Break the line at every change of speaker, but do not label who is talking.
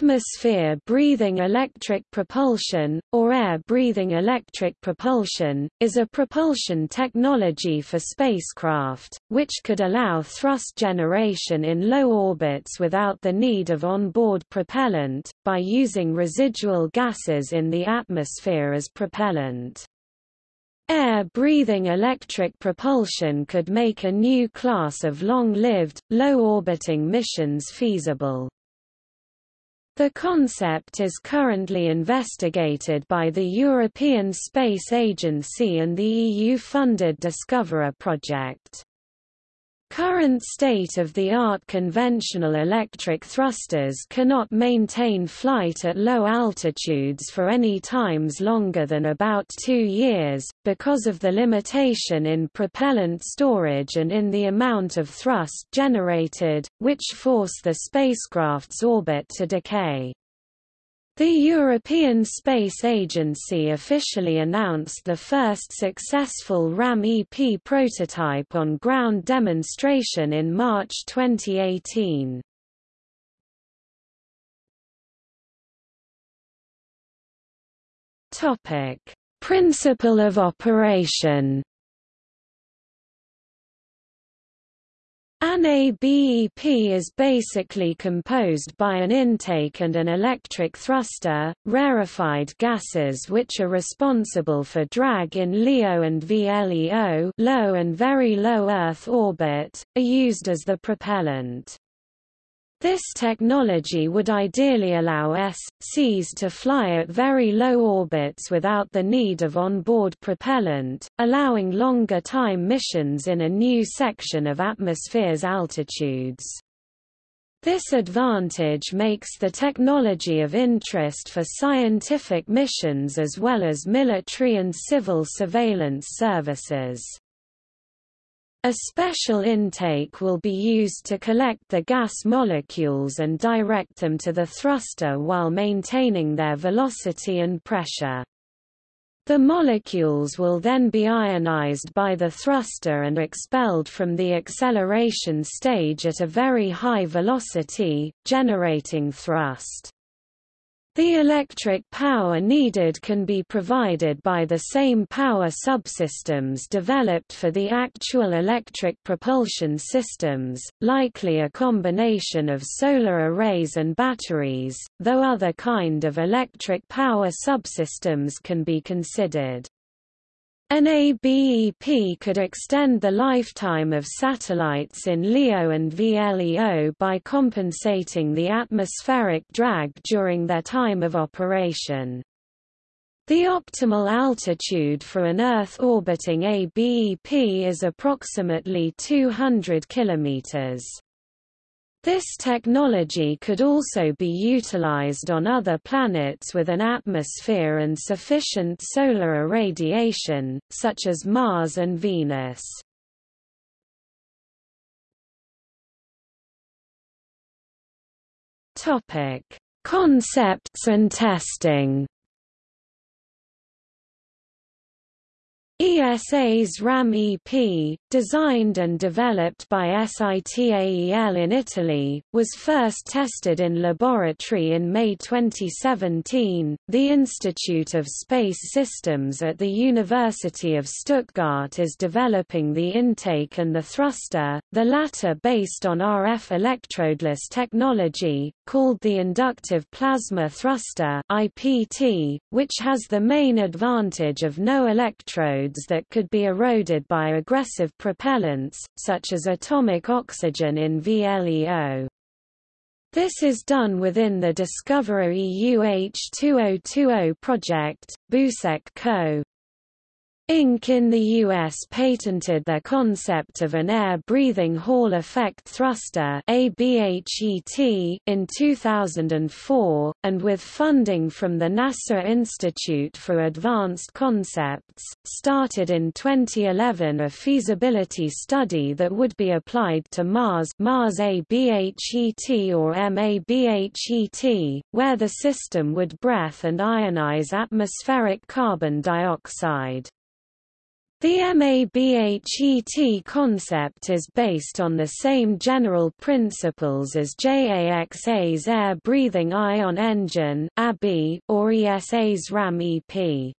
Atmosphere-breathing electric propulsion, or air-breathing electric propulsion, is a propulsion technology for spacecraft, which could allow thrust generation in low orbits without the need of onboard propellant, by using residual gases in the atmosphere as propellant. Air-breathing electric propulsion could make a new class of long-lived, low-orbiting missions feasible. The concept is currently investigated by the European Space Agency and the EU-funded Discoverer project. Current state-of-the-art conventional electric thrusters cannot maintain flight at low altitudes for any times longer than about two years, because of the limitation in propellant storage and in the amount of thrust generated, which force the spacecraft's orbit to decay. The European Space Agency officially announced the first successful RAM-EP prototype on ground demonstration in March 2018. Topic: Principle of operation An ABEP is basically composed by an intake and an electric thruster, rarefied gases which are responsible for drag in LEO and VLEO low and very low Earth orbit, are used as the propellant. This technology would ideally allow S.Cs to fly at very low orbits without the need of onboard propellant, allowing longer time missions in a new section of atmosphere's altitudes. This advantage makes the technology of interest for scientific missions as well as military and civil surveillance services. A special intake will be used to collect the gas molecules and direct them to the thruster while maintaining their velocity and pressure. The molecules will then be ionized by the thruster and expelled from the acceleration stage at a very high velocity, generating thrust. The electric power needed can be provided by the same power subsystems developed for the actual electric propulsion systems, likely a combination of solar arrays and batteries, though other kind of electric power subsystems can be considered. An ABEP could extend the lifetime of satellites in LEO and VLEO by compensating the atmospheric drag during their time of operation. The optimal altitude for an Earth-orbiting ABEP is approximately 200 kilometers. This technology could also be utilized on other planets with an atmosphere and sufficient solar irradiation, such as Mars and Venus. Concepts and testing ESA's RAM-EP, designed and developed by SITAEL in Italy, was first tested in laboratory in May 2017. The Institute of Space Systems at the University of Stuttgart is developing the intake and the thruster, the latter based on RF electrodeless technology, called the Inductive Plasma Thruster (IPT), which has the main advantage of no that could be eroded by aggressive propellants, such as atomic oxygen in VLEO. This is done within the Discoverer EU H2020 project, Busek Co. Inc. in the U.S. patented their concept of an air-breathing Hall effect thruster in 2004, and with funding from the NASA Institute for Advanced Concepts, started in 2011 a feasibility study that would be applied to Mars Mars ABHET or MABHET, where the system would breath and ionize atmospheric carbon dioxide. The MABHET concept is based on the same general principles as JAXA's air-breathing ion engine or ESA's RAM-EP.